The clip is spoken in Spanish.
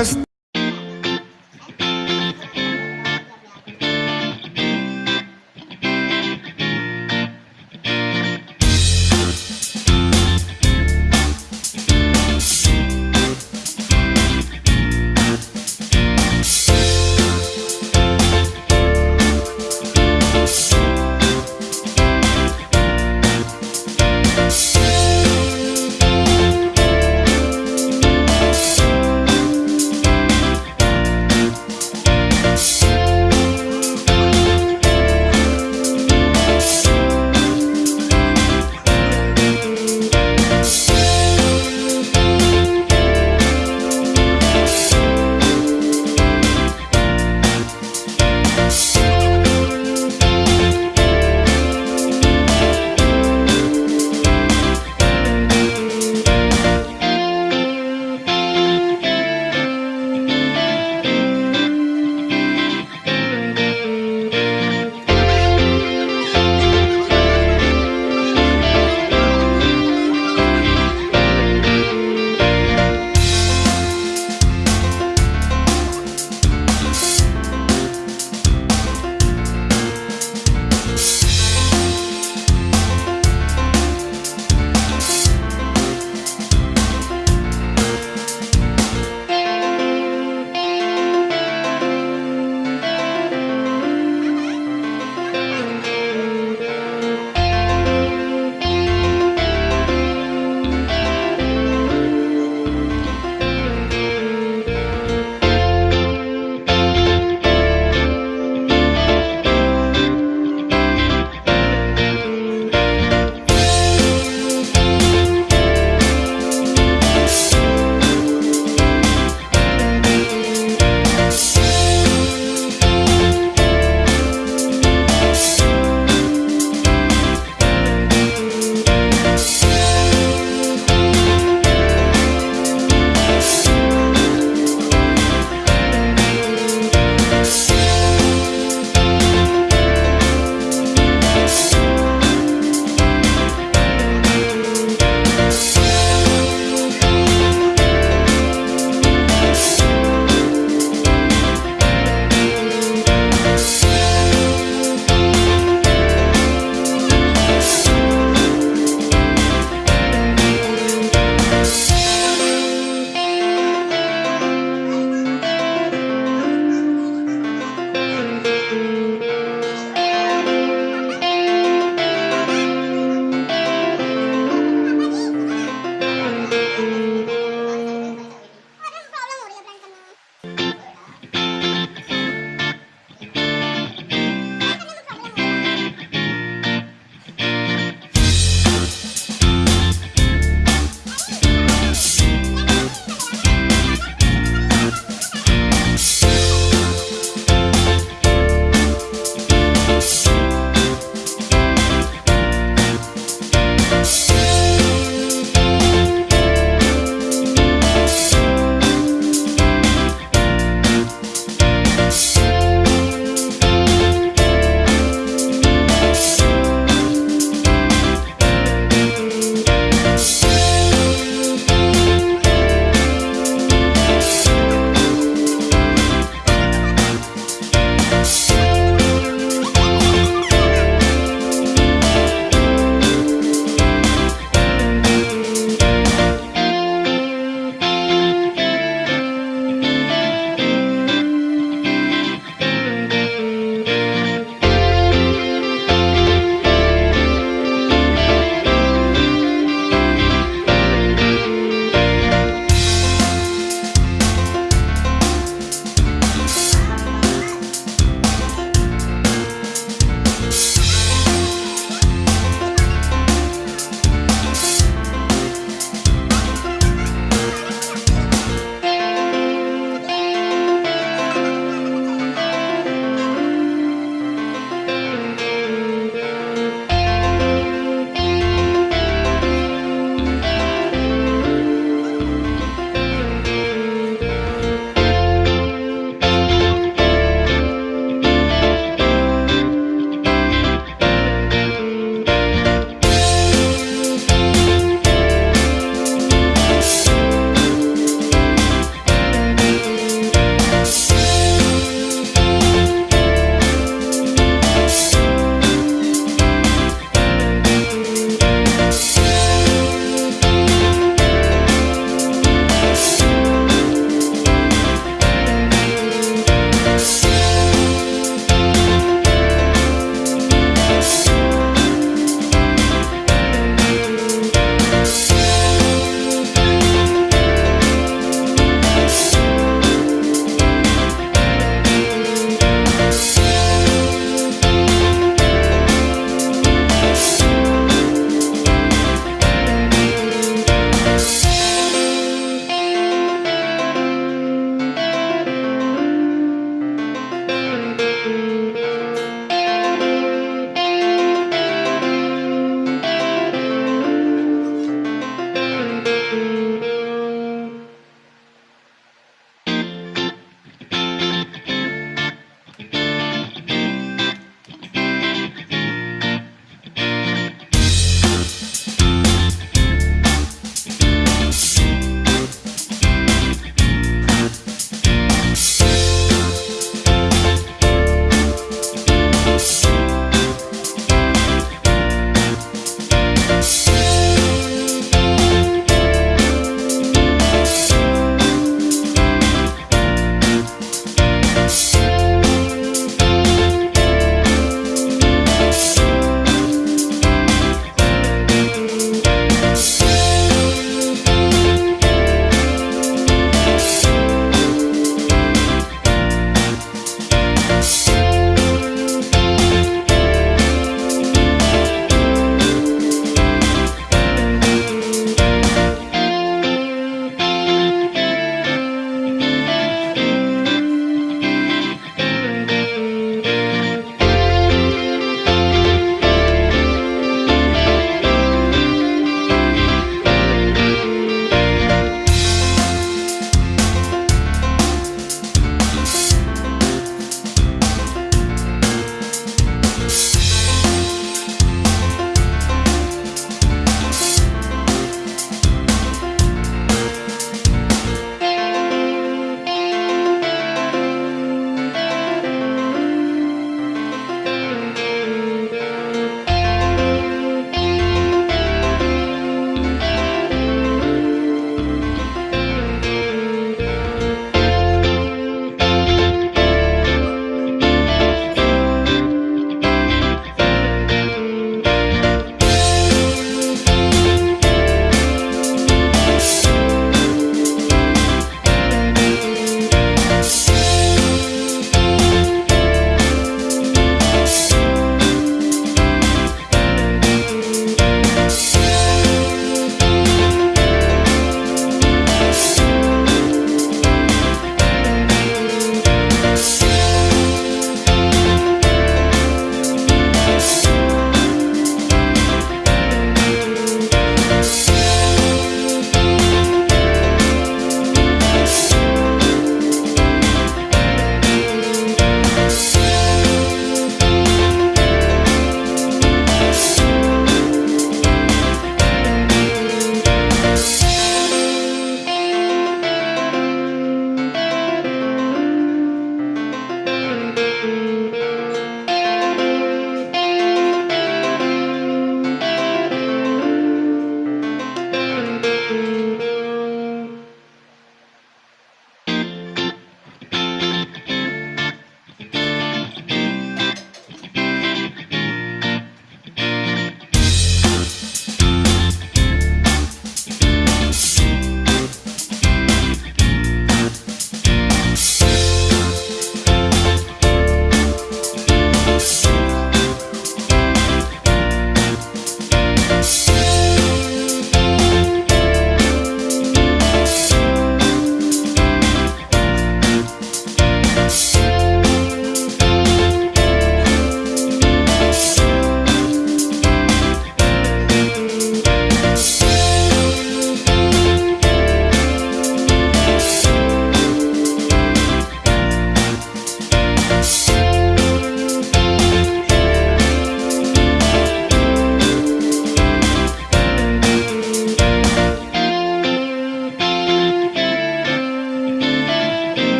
más.